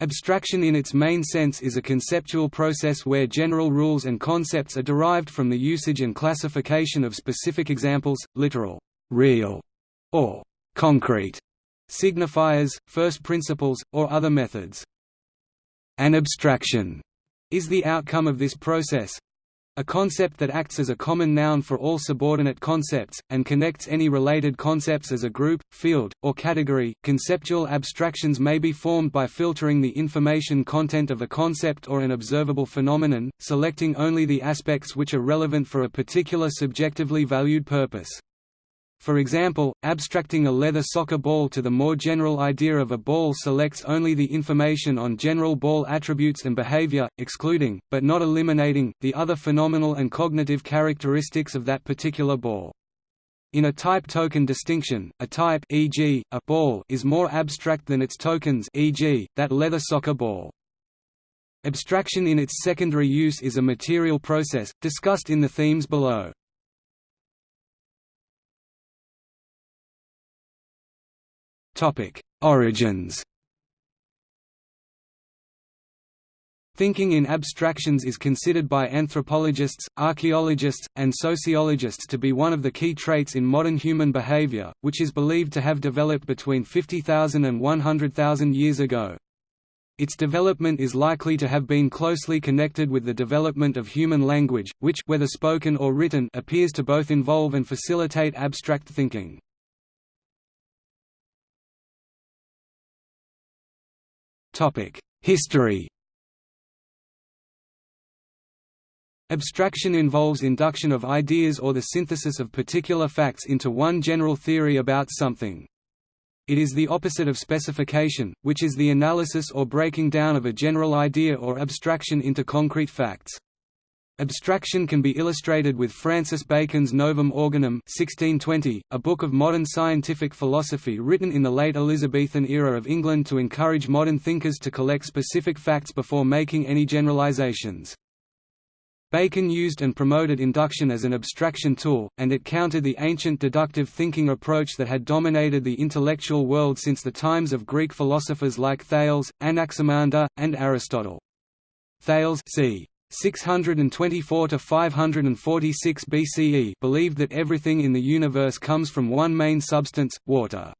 Abstraction in its main sense is a conceptual process where general rules and concepts are derived from the usage and classification of specific examples, literal, real, or concrete signifiers, first principles, or other methods. An abstraction is the outcome of this process, a concept that acts as a common noun for all subordinate concepts, and connects any related concepts as a group, field, or category. Conceptual abstractions may be formed by filtering the information content of a concept or an observable phenomenon, selecting only the aspects which are relevant for a particular subjectively valued purpose. For example, abstracting a leather soccer ball to the more general idea of a ball selects only the information on general ball attributes and behavior, excluding, but not eliminating, the other phenomenal and cognitive characteristics of that particular ball. In a type-token distinction, a type e.g., a ball is more abstract than its tokens e.g., that leather soccer ball. Abstraction in its secondary use is a material process, discussed in the themes below. Topic: Origins. Thinking in abstractions is considered by anthropologists, archaeologists, and sociologists to be one of the key traits in modern human behavior, which is believed to have developed between 50,000 and 100,000 years ago. Its development is likely to have been closely connected with the development of human language, which whether spoken or written appears to both involve and facilitate abstract thinking. History Abstraction involves induction of ideas or the synthesis of particular facts into one general theory about something. It is the opposite of specification, which is the analysis or breaking down of a general idea or abstraction into concrete facts. Abstraction can be illustrated with Francis Bacon's Novum Organum 1620, a book of modern scientific philosophy written in the late Elizabethan era of England to encourage modern thinkers to collect specific facts before making any generalizations. Bacon used and promoted induction as an abstraction tool, and it countered the ancient deductive thinking approach that had dominated the intellectual world since the times of Greek philosophers like Thales, Anaximander, and Aristotle. Thales c. 624 to 546 BCE believed that everything in the universe comes from one main substance, water.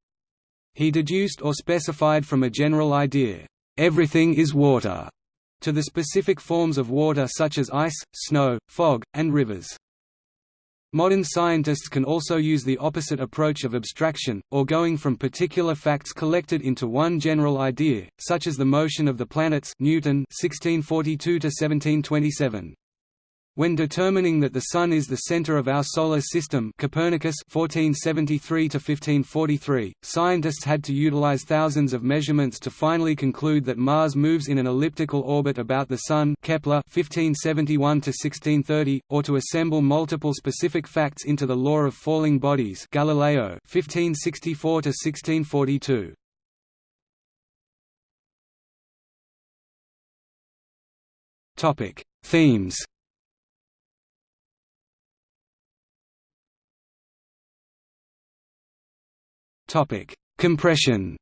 He deduced or specified from a general idea, everything is water, to the specific forms of water such as ice, snow, fog, and rivers. Modern scientists can also use the opposite approach of abstraction, or going from particular facts collected into one general idea, such as the motion of the planets Newton 1642 -1727. When determining that the Sun is the center of our Solar System Copernicus 1473–1543, scientists had to utilize thousands of measurements to finally conclude that Mars moves in an elliptical orbit about the Sun Kepler 1571–1630, or to assemble multiple specific facts into the law of falling bodies Galileo 1564–1642. Themes Topic: Compression.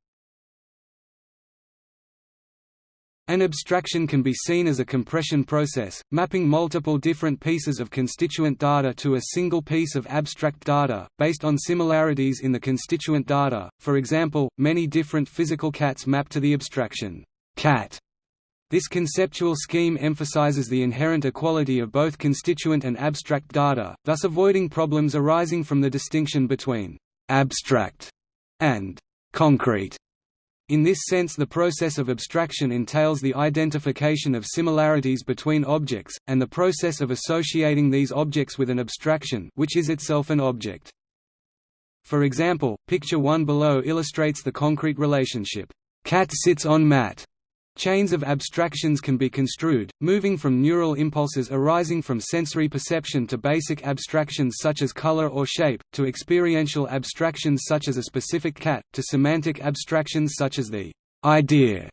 An abstraction can be seen as a compression process, mapping multiple different pieces of constituent data to a single piece of abstract data, based on similarities in the constituent data, for example, many different physical cats map to the abstraction cat. This conceptual scheme emphasizes the inherent equality of both constituent and abstract data, thus avoiding problems arising from the distinction between abstract and concrete. In this sense the process of abstraction entails the identification of similarities between objects, and the process of associating these objects with an abstraction which is itself an object. For example, picture 1 below illustrates the concrete relationship, cat sits on mat, Chains of abstractions can be construed, moving from neural impulses arising from sensory perception to basic abstractions such as color or shape, to experiential abstractions such as a specific cat, to semantic abstractions such as the idea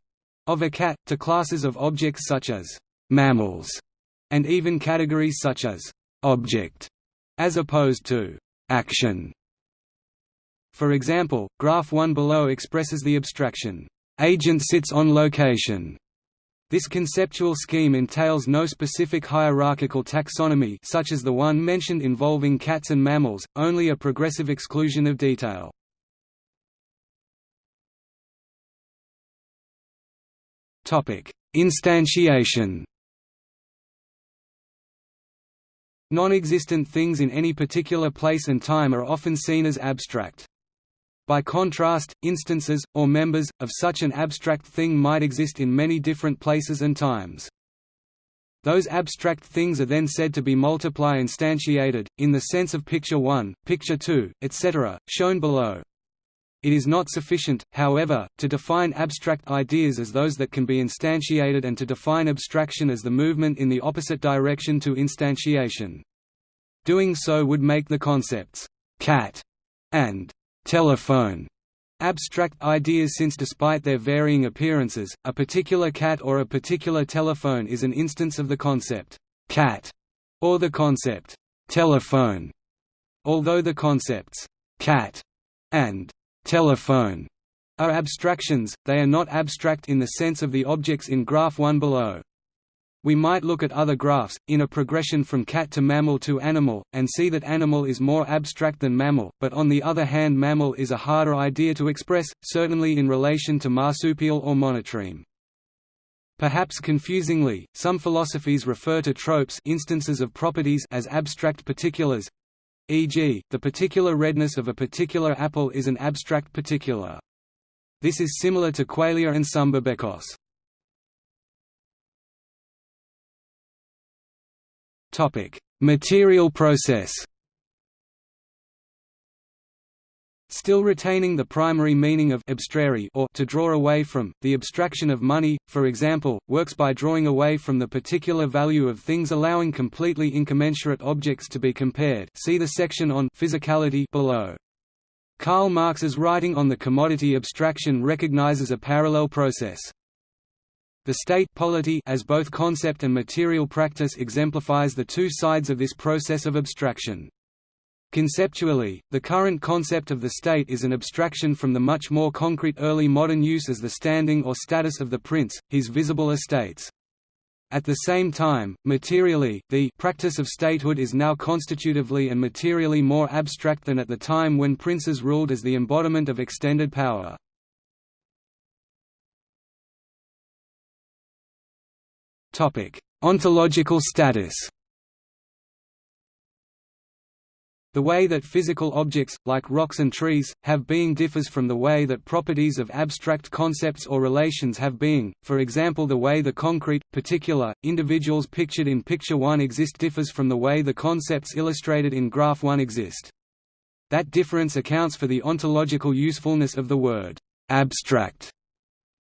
of a cat, to classes of objects such as mammals, and even categories such as object, as opposed to action. For example, graph 1 below expresses the abstraction agent sits on location. This conceptual scheme entails no specific hierarchical taxonomy such as the one mentioned involving cats and mammals, only a progressive exclusion of detail. Instantiation Non-existent things in any particular place and time are often seen as abstract. By contrast, instances, or members, of such an abstract thing might exist in many different places and times. Those abstract things are then said to be multiply instantiated, in the sense of picture 1, picture 2, etc., shown below. It is not sufficient, however, to define abstract ideas as those that can be instantiated and to define abstraction as the movement in the opposite direction to instantiation. Doing so would make the concepts «cat» and telephone abstract ideas since despite their varying appearances, a particular cat or a particular telephone is an instance of the concept cat or the concept telephone. Although the concepts cat and telephone are abstractions, they are not abstract in the sense of the objects in graph 1 below. We might look at other graphs, in a progression from cat to mammal to animal, and see that animal is more abstract than mammal, but on the other hand mammal is a harder idea to express, certainly in relation to marsupial or monotreme. Perhaps confusingly, some philosophies refer to tropes instances of properties as abstract particulars e.g., the particular redness of a particular apple is an abstract particular. This is similar to qualia and sumbebekos. Topic: Material process. Still retaining the primary meaning of abstrare or to draw away from, the abstraction of money, for example, works by drawing away from the particular value of things allowing completely incommensurate objects to be compared see the section on physicality below. Karl Marx's writing on the commodity abstraction recognizes a parallel process. The state polity as both concept and material practice exemplifies the two sides of this process of abstraction. Conceptually, the current concept of the state is an abstraction from the much more concrete early modern use as the standing or status of the prince, his visible estates. At the same time, materially, the practice of statehood is now constitutively and materially more abstract than at the time when princes ruled as the embodiment of extended power. Ontological status. The way that physical objects, like rocks and trees, have being differs from the way that properties of abstract concepts or relations have being, for example the way the concrete, particular, individuals pictured in Picture 1 exist differs from the way the concepts illustrated in Graph 1 exist. That difference accounts for the ontological usefulness of the word, abstract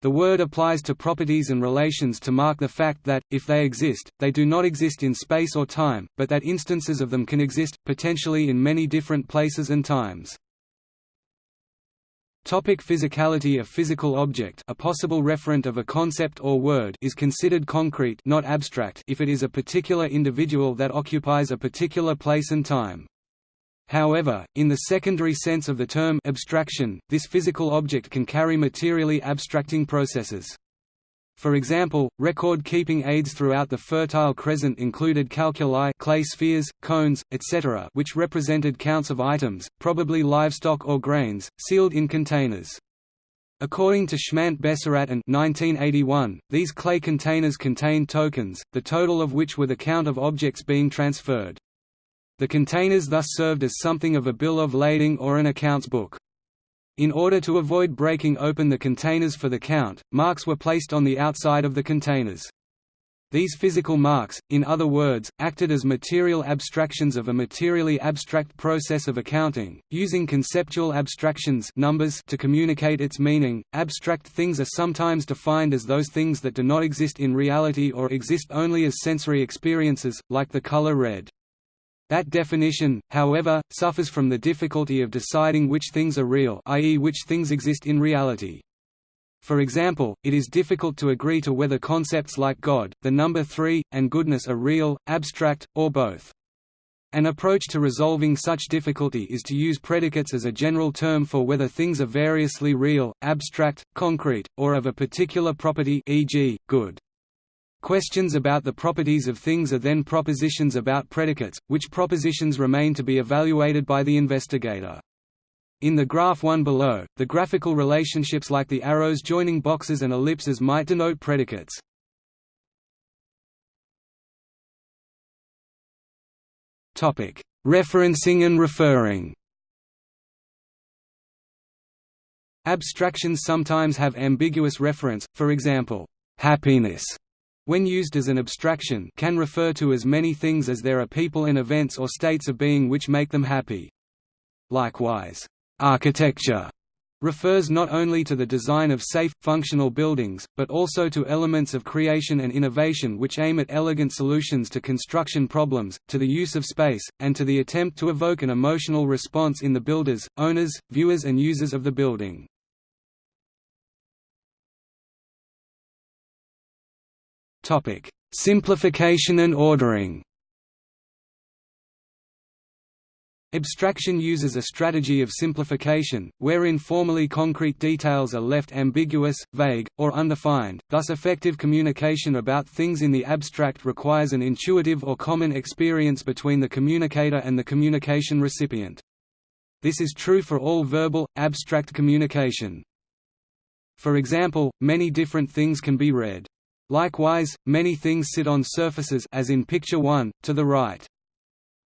the word applies to properties and relations to mark the fact that, if they exist, they do not exist in space or time, but that instances of them can exist, potentially in many different places and times. Topic physicality A physical object a possible referent of a concept or word is considered concrete not abstract if it is a particular individual that occupies a particular place and time. However, in the secondary sense of the term abstraction, this physical object can carry materially abstracting processes. For example, record-keeping aids throughout the Fertile Crescent included calculi clay spheres, cones, etc. which represented counts of items, probably livestock or grains, sealed in containers. According to Schmandt-Besserat and 1981, these clay containers contained tokens, the total of which were the count of objects being transferred. The containers thus served as something of a bill of lading or an accounts book. In order to avoid breaking open the containers for the count, marks were placed on the outside of the containers. These physical marks, in other words, acted as material abstractions of a materially abstract process of accounting, using conceptual abstractions numbers to communicate its meaning. Abstract things are sometimes defined as those things that do not exist in reality or exist only as sensory experiences, like the color red. That definition, however, suffers from the difficulty of deciding which things are real i.e. which things exist in reality. For example, it is difficult to agree to whether concepts like God, the number three, and goodness are real, abstract, or both. An approach to resolving such difficulty is to use predicates as a general term for whether things are variously real, abstract, concrete, or of a particular property e.g., good. Questions about the properties of things are then propositions about predicates, which propositions remain to be evaluated by the investigator. In the graph 1 below, the graphical relationships like the arrows joining boxes and ellipses might denote predicates. Referencing and referring. Abstractions sometimes have ambiguous reference, for example, happiness, when used as an abstraction can refer to as many things as there are people and events or states of being which make them happy. Likewise, architecture refers not only to the design of safe, functional buildings, but also to elements of creation and innovation which aim at elegant solutions to construction problems, to the use of space, and to the attempt to evoke an emotional response in the builders, owners, viewers and users of the building. Simplification and ordering Abstraction uses a strategy of simplification, wherein formally concrete details are left ambiguous, vague, or undefined, thus effective communication about things in the abstract requires an intuitive or common experience between the communicator and the communication recipient. This is true for all verbal, abstract communication. For example, many different things can be read. Likewise, many things sit on surfaces as in picture 1, to the right.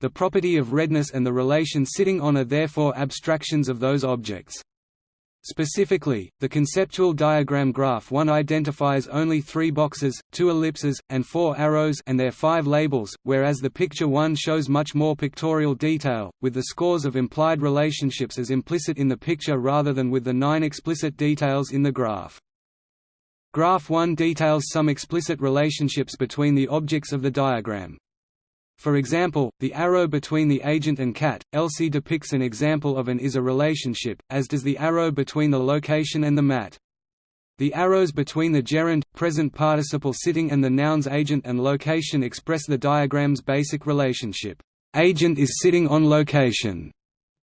The property of redness and the relation sitting on are therefore abstractions of those objects. Specifically, the conceptual diagram graph 1 identifies only three boxes, two ellipses, and four arrows and their five labels, whereas the picture 1 shows much more pictorial detail, with the scores of implied relationships as implicit in the picture rather than with the nine explicit details in the graph. Graph 1 details some explicit relationships between the objects of the diagram. For example, the arrow between the agent and cat, Elsie depicts an example of an is a relationship, as does the arrow between the location and the mat. The arrows between the gerund, present participle sitting and the nouns agent and location express the diagram's basic relationship. Agent is sitting on location.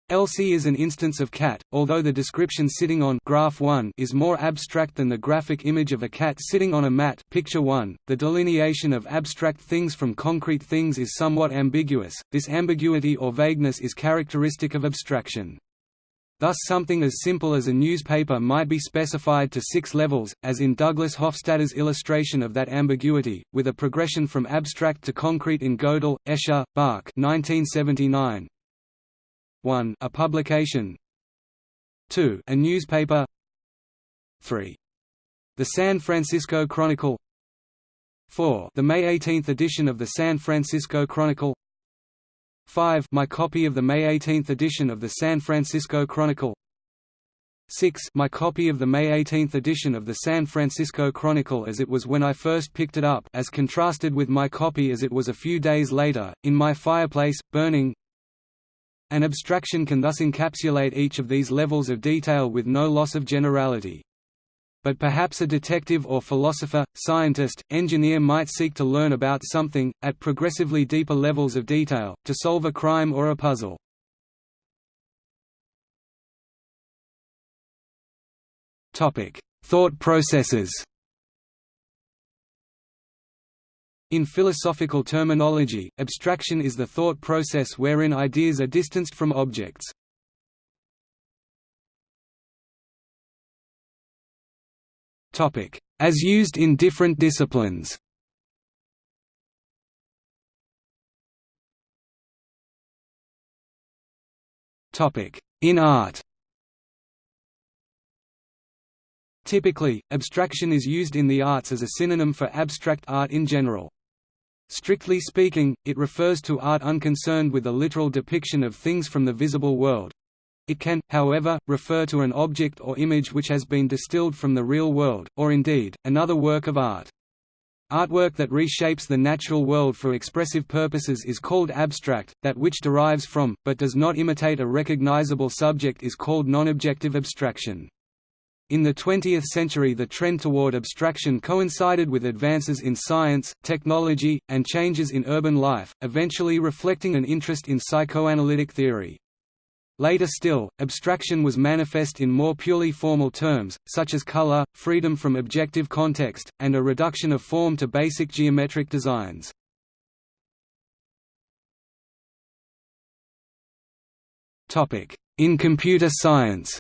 Elsie is an instance of cat, although the description sitting on graph 1 is more abstract than the graphic image of a cat sitting on a mat picture 1. .The delineation of abstract things from concrete things is somewhat ambiguous, this ambiguity or vagueness is characteristic of abstraction. Thus something as simple as a newspaper might be specified to six levels, as in Douglas Hofstadter's illustration of that ambiguity, with a progression from abstract to concrete in Gödel, Escher, Bach 1979, 1 a publication. 2 a newspaper. 3 the San Francisco Chronicle. 4 the May 18 edition of the San Francisco Chronicle. 5 my copy of the May 18 edition of the San Francisco Chronicle. 6 my copy of the May 18 edition of the San Francisco Chronicle as it was when I first picked it up as contrasted with my copy as it was a few days later, in my fireplace, burning an abstraction can thus encapsulate each of these levels of detail with no loss of generality. But perhaps a detective or philosopher, scientist, engineer might seek to learn about something, at progressively deeper levels of detail, to solve a crime or a puzzle. Thought processes In philosophical terminology, abstraction is the thought process wherein ideas are distanced from objects. As used in different disciplines In art Typically, abstraction is used in the arts as a synonym for abstract art in general. Strictly speaking, it refers to art unconcerned with the literal depiction of things from the visible world. It can, however, refer to an object or image which has been distilled from the real world, or indeed, another work of art. Artwork that reshapes the natural world for expressive purposes is called abstract, that which derives from, but does not imitate a recognizable subject is called non-objective abstraction. In the 20th century the trend toward abstraction coincided with advances in science, technology, and changes in urban life, eventually reflecting an interest in psychoanalytic theory. Later still, abstraction was manifest in more purely formal terms, such as color, freedom from objective context, and a reduction of form to basic geometric designs. In computer science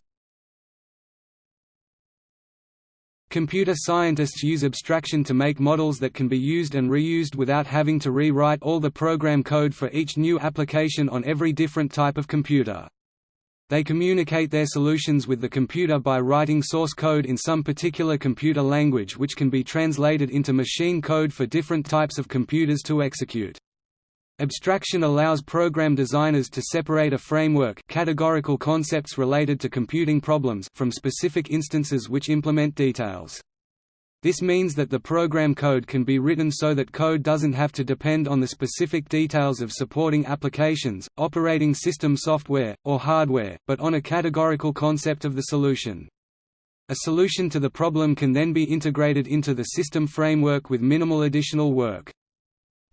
Computer scientists use abstraction to make models that can be used and reused without having to rewrite all the program code for each new application on every different type of computer. They communicate their solutions with the computer by writing source code in some particular computer language which can be translated into machine code for different types of computers to execute. Abstraction allows program designers to separate a framework categorical concepts related to computing problems from specific instances which implement details. This means that the program code can be written so that code doesn't have to depend on the specific details of supporting applications, operating system software, or hardware, but on a categorical concept of the solution. A solution to the problem can then be integrated into the system framework with minimal additional work.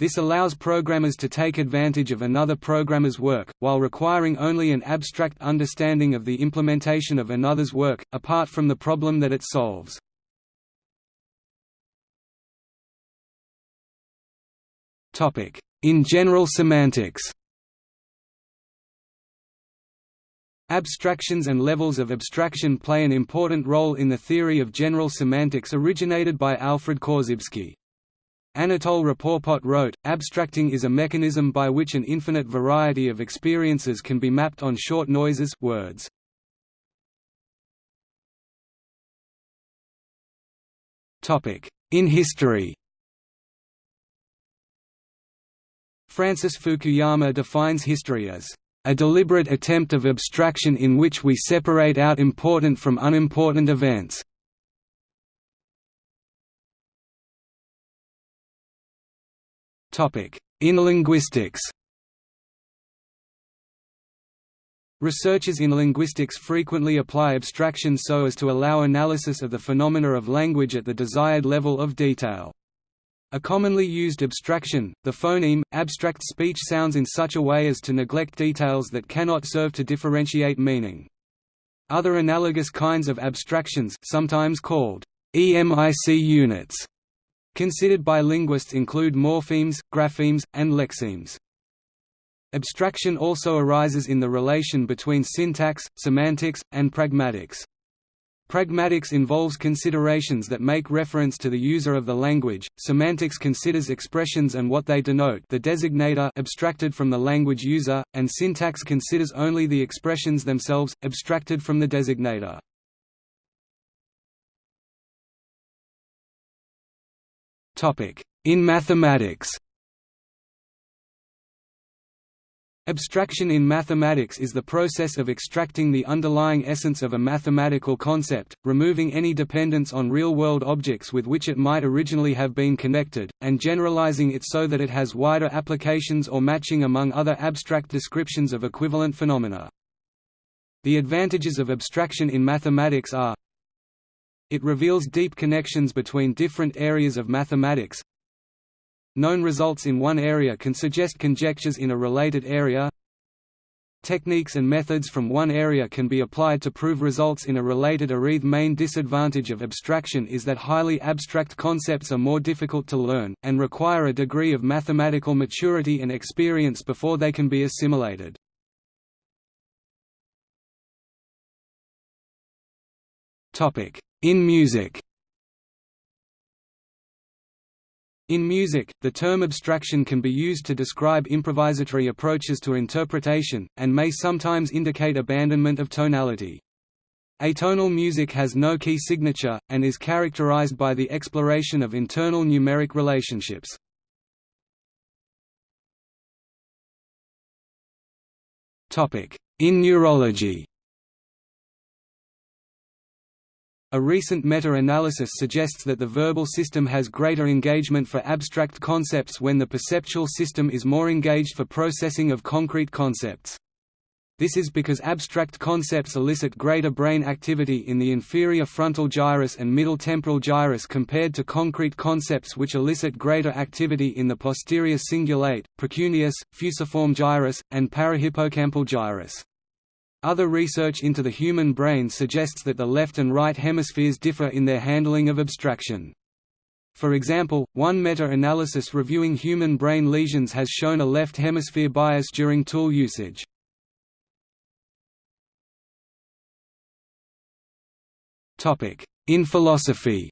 This allows programmers to take advantage of another programmer's work, while requiring only an abstract understanding of the implementation of another's work, apart from the problem that it solves. In general semantics Abstractions and levels of abstraction play an important role in the theory of general semantics originated by Alfred Korzybski. Anatol Rapoport wrote, abstracting is a mechanism by which an infinite variety of experiences can be mapped on short noises words. In history Francis Fukuyama defines history as a deliberate attempt of abstraction in which we separate out important from unimportant events. In linguistics Researchers in linguistics frequently apply abstraction so as to allow analysis of the phenomena of language at the desired level of detail. A commonly used abstraction, the phoneme, abstracts speech sounds in such a way as to neglect details that cannot serve to differentiate meaning. Other analogous kinds of abstractions sometimes called EMIC units Considered by linguists include morphemes, graphemes, and lexemes. Abstraction also arises in the relation between syntax, semantics, and pragmatics. Pragmatics involves considerations that make reference to the user of the language, semantics considers expressions and what they denote the designator abstracted from the language user, and syntax considers only the expressions themselves, abstracted from the designator. In mathematics Abstraction in mathematics is the process of extracting the underlying essence of a mathematical concept, removing any dependence on real-world objects with which it might originally have been connected, and generalizing it so that it has wider applications or matching among other abstract descriptions of equivalent phenomena. The advantages of abstraction in mathematics are it reveals deep connections between different areas of mathematics. Known results in one area can suggest conjectures in a related area. Techniques and methods from one area can be applied to prove results in a related area. The main disadvantage of abstraction is that highly abstract concepts are more difficult to learn, and require a degree of mathematical maturity and experience before they can be assimilated. Topic: in music In music, the term abstraction can be used to describe improvisatory approaches to interpretation, and may sometimes indicate abandonment of tonality. Atonal music has no key signature, and is characterized by the exploration of internal numeric relationships. In neurology A recent meta-analysis suggests that the verbal system has greater engagement for abstract concepts when the perceptual system is more engaged for processing of concrete concepts. This is because abstract concepts elicit greater brain activity in the inferior frontal gyrus and middle temporal gyrus compared to concrete concepts which elicit greater activity in the posterior cingulate, precuneus, fusiform gyrus, and parahippocampal gyrus. Other research into the human brain suggests that the left and right hemispheres differ in their handling of abstraction. For example, one meta-analysis reviewing human brain lesions has shown a left hemisphere bias during tool usage. In philosophy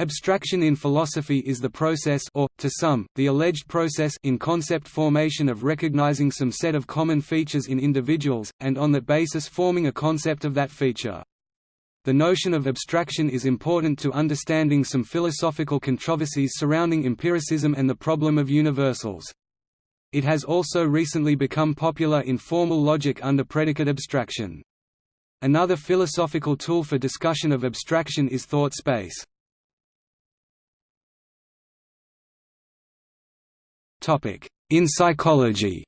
Abstraction in philosophy is the process or, to some, the alleged process in concept formation of recognizing some set of common features in individuals, and on that basis forming a concept of that feature. The notion of abstraction is important to understanding some philosophical controversies surrounding empiricism and the problem of universals. It has also recently become popular in formal logic under predicate abstraction. Another philosophical tool for discussion of abstraction is thought space. In psychology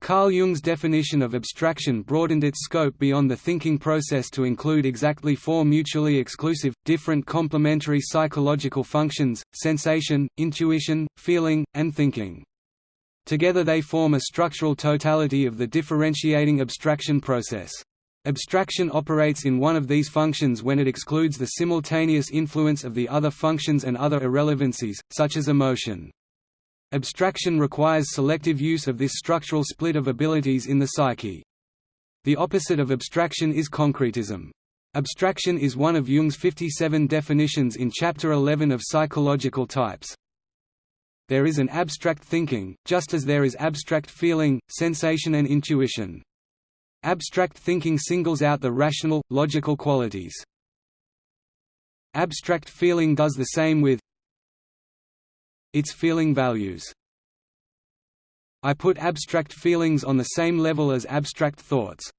Carl Jung's definition of abstraction broadened its scope beyond the thinking process to include exactly four mutually exclusive, different complementary psychological functions, sensation, intuition, feeling, and thinking. Together they form a structural totality of the differentiating abstraction process. Abstraction operates in one of these functions when it excludes the simultaneous influence of the other functions and other irrelevancies, such as emotion. Abstraction requires selective use of this structural split of abilities in the psyche. The opposite of abstraction is concretism. Abstraction is one of Jung's 57 definitions in Chapter 11 of Psychological Types there is an abstract thinking, just as there is abstract feeling, sensation and intuition. Abstract thinking singles out the rational, logical qualities. Abstract feeling does the same with its feeling values. I put abstract feelings on the same level as abstract thoughts.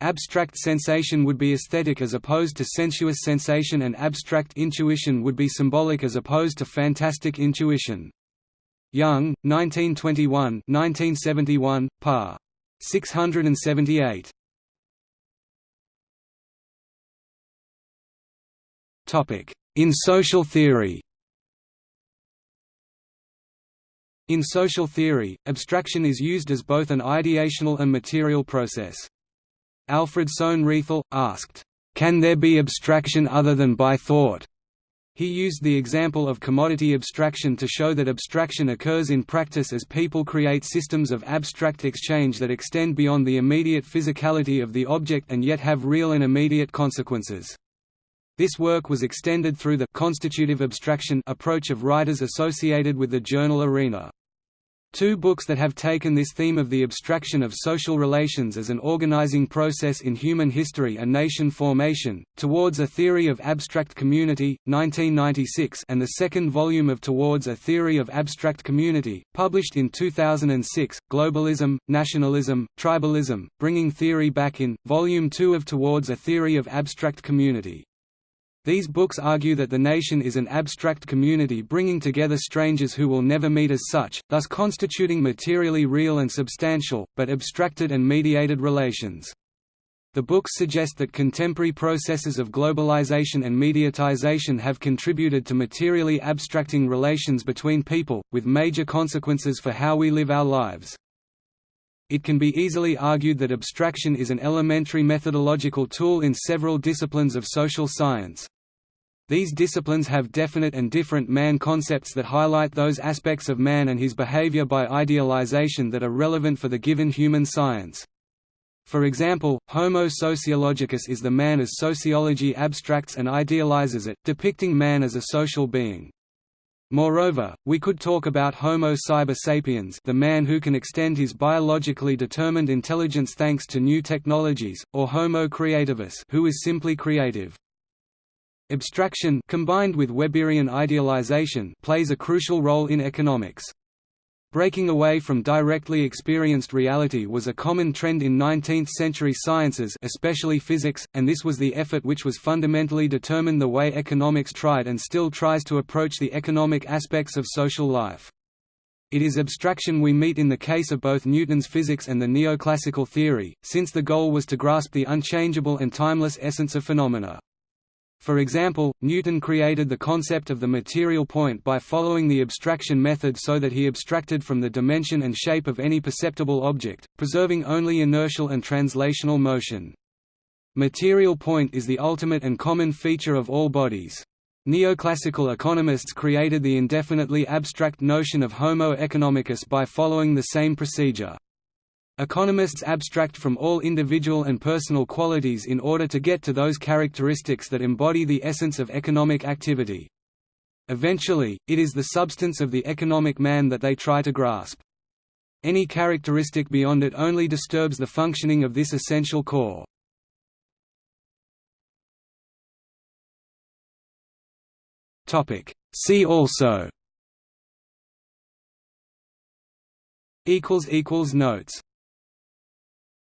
Abstract sensation would be aesthetic as opposed to sensuous sensation and abstract intuition would be symbolic as opposed to fantastic intuition. Jung, 1921 1971, par. 678. In social theory In social theory, abstraction is used as both an ideational and material process. Alfred Sohn Rethel, asked, "'Can there be abstraction other than by thought?' He used the example of commodity abstraction to show that abstraction occurs in practice as people create systems of abstract exchange that extend beyond the immediate physicality of the object and yet have real and immediate consequences. This work was extended through the constitutive abstraction approach of writers associated with the journal Arena. Two books that have taken this theme of the abstraction of social relations as an organizing process in human history and nation formation, Towards a Theory of Abstract Community, 1996 and the second volume of Towards a Theory of Abstract Community, published in 2006, Globalism, Nationalism, Tribalism, Bringing Theory Back in, Volume 2 of Towards a Theory of Abstract Community. These books argue that the nation is an abstract community bringing together strangers who will never meet as such, thus constituting materially real and substantial, but abstracted and mediated relations. The books suggest that contemporary processes of globalization and mediatization have contributed to materially abstracting relations between people, with major consequences for how we live our lives. It can be easily argued that abstraction is an elementary methodological tool in several disciplines of social science. These disciplines have definite and different man concepts that highlight those aspects of man and his behavior by idealization that are relevant for the given human science. For example, Homo sociologicus is the man as sociology abstracts and idealizes it, depicting man as a social being. Moreover, we could talk about Homo cyber sapiens the man who can extend his biologically determined intelligence thanks to new technologies, or Homo creativus who is simply creative. Abstraction combined with Weberian idealization plays a crucial role in economics. Breaking away from directly experienced reality was a common trend in 19th-century sciences especially physics, and this was the effort which was fundamentally determined the way economics tried and still tries to approach the economic aspects of social life. It is abstraction we meet in the case of both Newton's physics and the neoclassical theory, since the goal was to grasp the unchangeable and timeless essence of phenomena. For example, Newton created the concept of the material point by following the abstraction method so that he abstracted from the dimension and shape of any perceptible object, preserving only inertial and translational motion. Material point is the ultimate and common feature of all bodies. Neoclassical economists created the indefinitely abstract notion of homo economicus by following the same procedure. Economists abstract from all individual and personal qualities in order to get to those characteristics that embody the essence of economic activity. Eventually, it is the substance of the economic man that they try to grasp. Any characteristic beyond it only disturbs the functioning of this essential core. See also Notes